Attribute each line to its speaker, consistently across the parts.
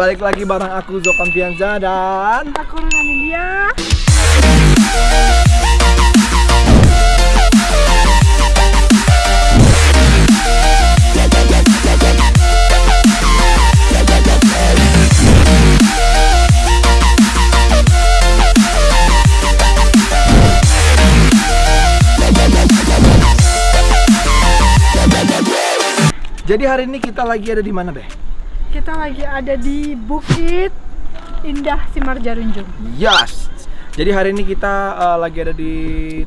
Speaker 1: Balik lagi bareng aku Zokan Fianza dan
Speaker 2: Aku Ronan India.
Speaker 1: Jadi hari ini kita lagi ada di mana, Beh?
Speaker 2: Kita lagi ada di Bukit Indah Simar Jarunjung.
Speaker 1: Yes. Jadi hari ini kita uh, lagi ada di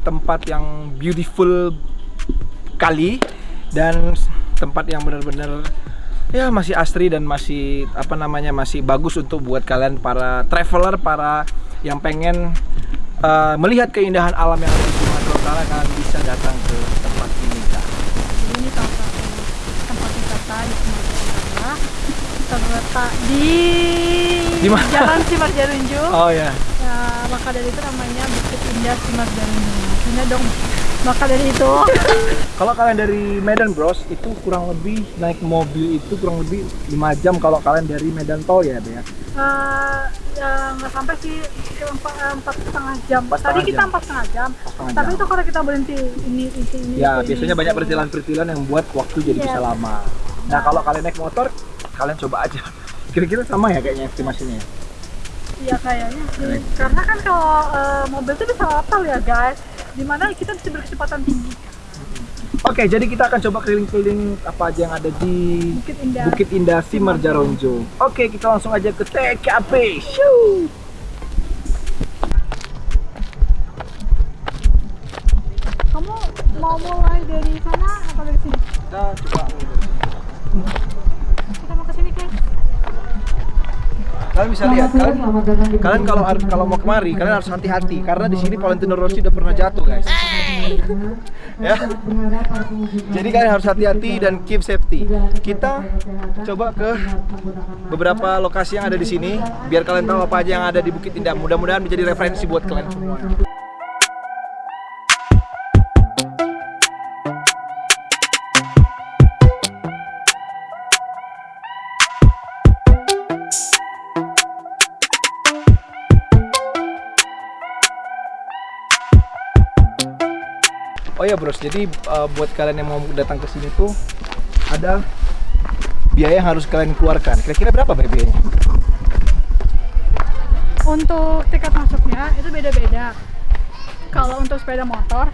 Speaker 1: tempat yang beautiful kali dan tempat yang benar-benar ya masih asri dan masih apa namanya masih bagus untuk buat kalian para traveler, para yang pengen uh, melihat keindahan alam yang ada di Sumatera Utara kalian bisa datang ke tempat ini, Kak.
Speaker 2: Jadi ini satu tempat wisata di Sumatera. Terletak di,
Speaker 1: Di mana?
Speaker 2: Jalan Simar Jarunjung.
Speaker 1: Oh ya.
Speaker 2: Ya, maka dari itu namanya Bukit Indah Simar Jarunjung. Maksudnya dong. Maka dari itu
Speaker 1: Kalau kalian dari Medan Bros itu kurang lebih naik mobil itu kurang lebih 5 jam kalau kalian dari Medan Tol ya, Bea.
Speaker 2: eh, ya nggak sampai sih empat empat setengah jam.
Speaker 1: Empat
Speaker 2: Tadi
Speaker 1: setengah
Speaker 2: kita
Speaker 1: jam.
Speaker 2: empat setengah jam.
Speaker 1: setengah
Speaker 2: Tapi
Speaker 1: jam.
Speaker 2: itu kalau kita berhenti ini ini ini.
Speaker 1: Ya,
Speaker 2: ini,
Speaker 1: biasanya banyak
Speaker 2: itu.
Speaker 1: perjalanan-perjalanan yang buat waktu jadi
Speaker 2: Iya.
Speaker 1: bisa lama. Nah, kalau kalian naik motor, kalian coba aja. Kira-kira sama ya kayaknya estimasinya ya?
Speaker 2: Iya kayaknya sih. Karena kan kalau eh, mobil tuh bisa lapal ya guys. Di mana kita bisa berkecepatan tinggi.
Speaker 1: Oke, jadi kita akan coba keliling-keliling apa aja yang ada di
Speaker 2: Bukit Indah.
Speaker 1: Bukit Indah Simar Jaronjo. Oke, kita langsung aja ke TKP. Shoo!
Speaker 2: Kamu mau mulai dari sana atau dari sini?
Speaker 1: Kita coba kalian bisa lihat kalian kalian kalau kalau mau kemari kalian harus hati-hati karena di sini Valentino Rossi udah pernah jatuh guys ya jadi kalian harus hati-hati dan keep safety kita coba ke beberapa lokasi yang ada di sini biar kalian tahu apa aja yang ada di Bukit Indah mudah-mudahan menjadi referensi buat kalian semua bros, jadi uh, buat kalian yang mau datang ke sini tuh ada biaya yang harus kalian keluarkan. Kira-kira berapa biayanya?
Speaker 2: Untuk tiket masuknya itu beda-beda. Kalau untuk sepeda motor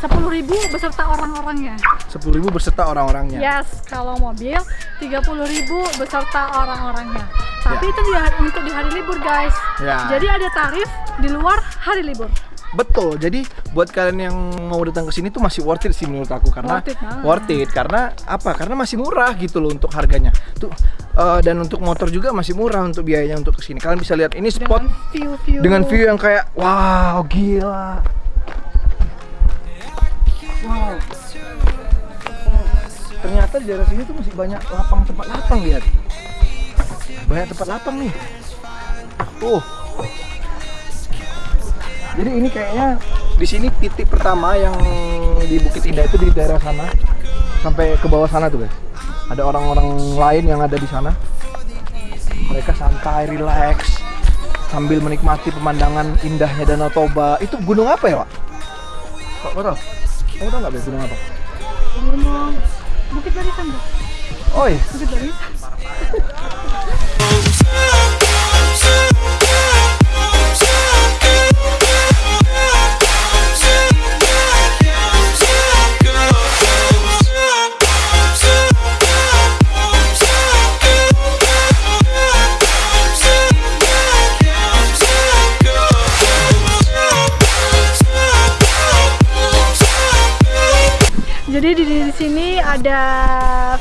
Speaker 2: sepuluh ribu beserta orang-orangnya.
Speaker 1: 10.000 beserta orang-orangnya.
Speaker 2: Yes, kalau mobil 30.000 beserta orang-orangnya. Tapi
Speaker 1: Ya.
Speaker 2: itu di untuk di hari libur, guys.
Speaker 1: Ya.
Speaker 2: Jadi ada tarif di luar hari libur.
Speaker 1: Betul. Jadi buat kalian yang mau datang ke sini tuh masih worth it sih menurut aku karena
Speaker 2: Worth it banget.
Speaker 1: worth it. karena apa? Karena masih murah gitu loh untuk harganya. Tuh eh, dan untuk motor juga masih murah untuk biayanya untuk ke sini. Kalian bisa lihat ini spot
Speaker 2: Dengan view-view
Speaker 1: dengan view yang kayak wow, gila. Wow. Ternyata di daerah sini tuh masih banyak lapang tempat lapang lihat. Banyak tempat lapang nih. Tuh. Jadi ini kayaknya di sini titik pertama yang di Bukit Indah itu di daerah sana sampai ke bawah sana tuh guys. Ada orang-orang lain yang ada di sana. Mereka santai, relax sambil menikmati pemandangan indahnya Danau Toba. Itu gunung apa ya, Pak? Kok kau tahu? Kamu tahu nggak gunung apa?
Speaker 2: gunung Bukit Barisan, Bro.
Speaker 1: Oh iya.
Speaker 2: Bukit Barisan.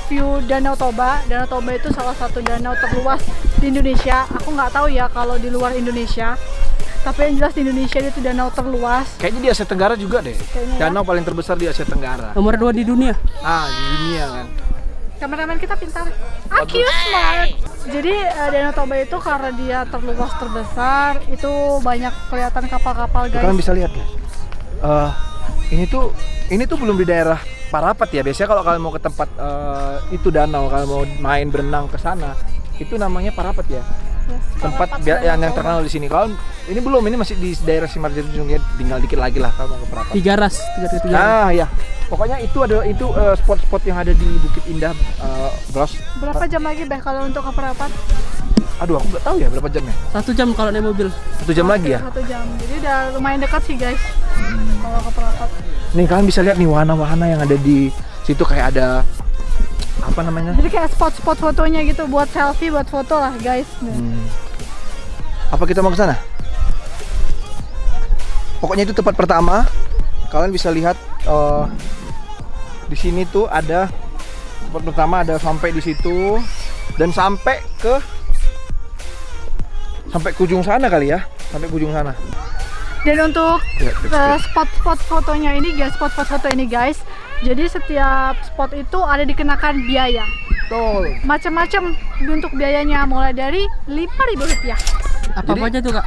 Speaker 2: View Danau Toba. Danau Toba itu salah satu danau terluas di Indonesia. Aku nggak tahu ya kalau di luar Indonesia. Tapi yang jelas di Indonesia itu danau terluas.
Speaker 1: Kayaknya di Asia Tenggara juga deh.
Speaker 2: Kayaknya ya.
Speaker 1: Danau paling terbesar di Asia Tenggara.
Speaker 3: Nomor dua di dunia.
Speaker 1: Ah, di dunia kan.
Speaker 2: Kameramen kita pintar. Aku smart. Jadi eh, Danau Toba itu karena dia terluas terbesar, itu banyak kelihatan kapal-kapal guys.
Speaker 1: Kalian bisa lihat ya. Eh, ini tuh ini tuh belum di daerah Parapat ya. Biasanya kalau kalian mau ke tempat eh, itu danau, kalian mau main berenang ke sana, itu namanya Parapat ya.
Speaker 2: Yes,
Speaker 1: Tempat
Speaker 2: Parapat
Speaker 1: bia- yang, yang terkenal di sini. Kalau ini belum, ini masih di daerah Simarjati Jungian, tinggal dikit lagi lah kalau mau ke Parapat.
Speaker 3: Tiga ras, tiga tiga. tiga.
Speaker 1: Ah ya, pokoknya itu ada itu eh, spot-spot yang ada di Bukit Indah, eh, Bros.
Speaker 2: Berapa jam lagi Beh kalau untuk ke Perapat?
Speaker 1: Aduh, aku nggak tahu ya berapa jamnya.
Speaker 3: Satu jam kalau naik mobil.
Speaker 1: Satu jam lagi ya.
Speaker 2: Satu jam. Jadi udah lumayan dekat sih guys. Kalau ke Perapat.
Speaker 1: Nih kalian bisa lihat nih wahana-wahana yang ada di situ kayak ada apa namanya?
Speaker 2: Jadi kayak spot-spot fotonya gitu buat selfie, buat foto lah guys.
Speaker 1: Hmm. Apa kita mau ke sana? Pokoknya itu tempat pertama. Kalian bisa lihat eh, di sini tuh ada tempat pertama ada sampai di situ dan sampai ke sampai ke ujung sana kali ya, sampai ke ujung sana.
Speaker 2: Dan untuk
Speaker 1: Ya,
Speaker 2: eh, spot-spot fotonya ini guys, spot-spot foto ini guys. Jadi setiap spot itu ada dikenakan biaya.
Speaker 1: Betul.
Speaker 2: Macam-macam bentuk biayanya mulai dari 5.000 rupiah.
Speaker 3: Apa apa aja tuh kak?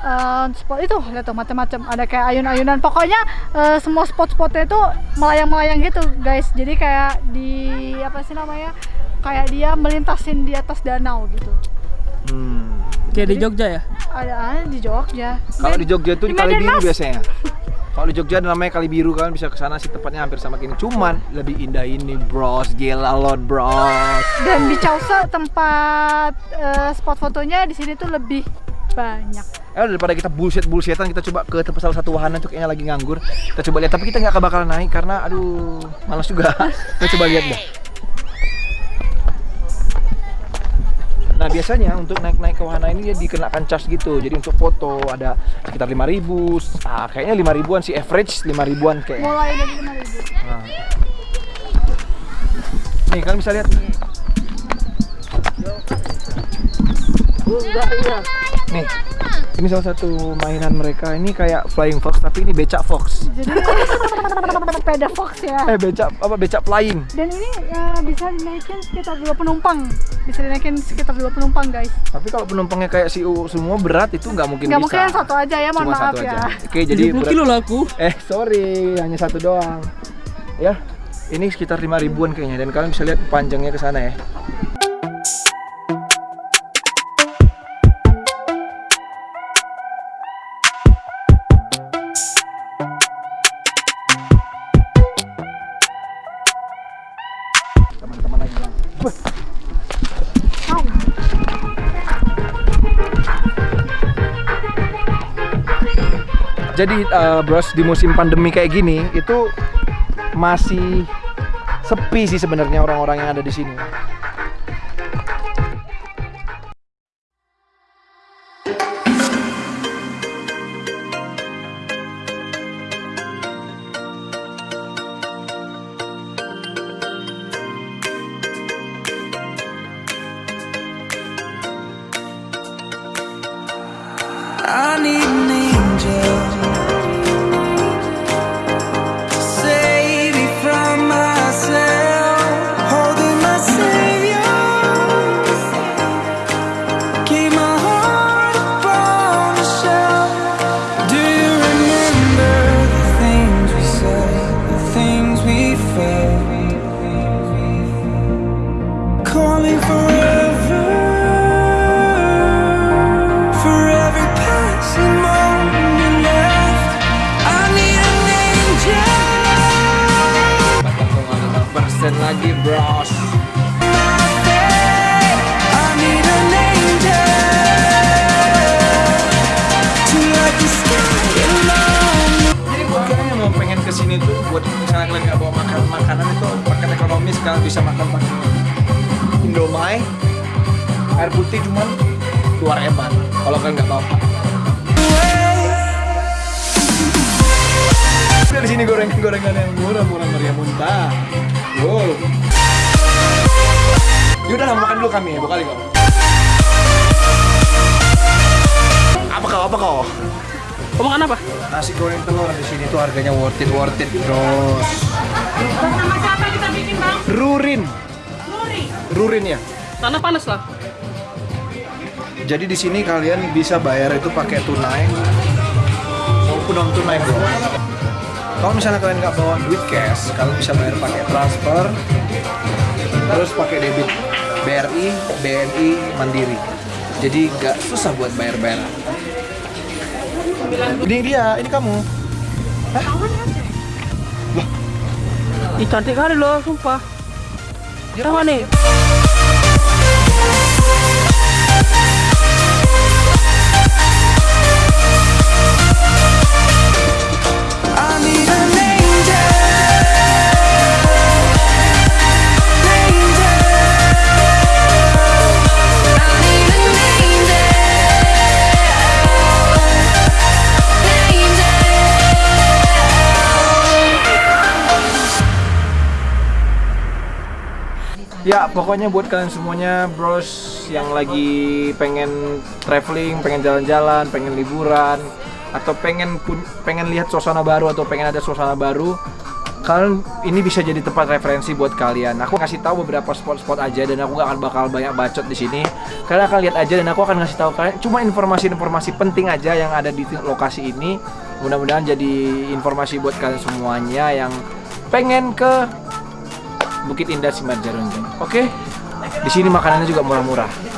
Speaker 2: Eh, spot itu lihat tuh macam-macam ada kayak ayun-ayunan pokoknya eh, semua spot-spotnya itu melayang-melayang gitu guys jadi kayak di apa sih namanya kayak dia melintasin di atas danau gitu
Speaker 1: Hmm.
Speaker 3: Kayak di Jogja ya?
Speaker 2: ada di Jogja
Speaker 1: Kalau di Jogja itu di Kali Biru
Speaker 2: Mas.
Speaker 1: biasanya. Kalau di Jogja namanya Kali Biru kalian bisa ke sana sih tepatnya hampir sama gini. Cuman lebih indah ini, bros. Gila lot, bros.
Speaker 2: dan di Chausa tempat eh, spot fotonya di sini tuh lebih banyak
Speaker 1: Eh daripada kita bullshit bullshitan kita coba ke tempat salah satu wahana itu kayaknya lagi nganggur. Kita coba lihat tapi kita nggak bakal naik karena aduh malas juga. kita coba lihat deh. Nah biasanya untuk naik-naik ke wahana ini dia dikenakan charge gitu. Jadi untuk foto ada sekitar 5000 Ah kayaknya 5 ribuan sih average 5 ribuan kayak.
Speaker 2: mulai dari 5000
Speaker 1: Nah. Nih kalian bisa lihat. Nih, ini salah satu mainan mereka. Ini kayak flying fox tapi ini becak fox.
Speaker 2: jadi sepeda fox ya
Speaker 1: Eh becak apa becak flying.
Speaker 2: dan ini eh, bisa dinaikin sekitar dua penumpang bisa dinaikin sekitar dua penumpang guys
Speaker 1: Tapi kalau penumpangnya kayak si U semua berat itu nggak mungkin
Speaker 2: nggak
Speaker 1: bisa.
Speaker 2: mungkin yang satu aja ya mohon
Speaker 1: Cuma
Speaker 2: maaf
Speaker 1: satu
Speaker 2: ya
Speaker 1: aja. Oke, jadi
Speaker 3: 70
Speaker 1: berat-
Speaker 3: kilo lah aku.
Speaker 1: Eh sorry, hanya satu doang. Ya, ini sekitar 5 ribuan kayaknya dan kalian bisa lihat panjangnya ke sana ya. Jadi eh, bros di musim pandemi kayak gini itu masih sepi sih sebenarnya orang-orang yang ada di sini.
Speaker 4: The sky alone.
Speaker 1: Jadi buat kalian yang mau pengen ke sini tuh buat misalnya kalian nggak bawa makan makanan itu paket ekonomis kalian bisa makan pakai Indomie air putih cuman dua ribuan kalau kalian nggak bawa Udah di sini goreng-gorengan yang murah-murah meriah muntah. Wow. Yaudah lah makan dulu kami ya, kali kau. Apa kau? Apa kau?
Speaker 3: Kau makan apa?
Speaker 1: Nasi goreng telur di sini tuh harganya worth it, worth it, bros.
Speaker 2: Sama siapa kita bikin bang?
Speaker 1: Rurin. Rurin ya.
Speaker 3: Tanah panas lah.
Speaker 1: Jadi di sini kalian bisa bayar itu pakai tunai maupun non tunai bro. Kalau misalnya kalian nggak bawa duit cash, kalian bisa bayar pakai transfer, terus pakai debit. BRI, BNI, Mandiri. Jadi nggak susah buat bayar-bayaran. Ini dia, ini kamu.
Speaker 3: Ih cantik kali loh, sumpah. Siapa nih?
Speaker 1: Pokoknya buat kalian semuanya, bros yang lagi pengen traveling, pengen jalan-jalan, pengen liburan, atau pengen pengen lihat suasana baru atau pengen ada suasana baru, kalian ini bisa jadi tempat referensi buat kalian. Aku ngasih tahu beberapa spot-spot aja dan aku gak akan bakal banyak bacot di sini. Kalian akan lihat aja dan aku akan ngasih tahu kalian cuma informasi-informasi penting aja yang ada di lokasi ini. Mudah-mudahan jadi informasi buat kalian semuanya yang pengen ke Bukit Indah Simarjarunjung. Oke? Di sini makanannya juga murah-murah.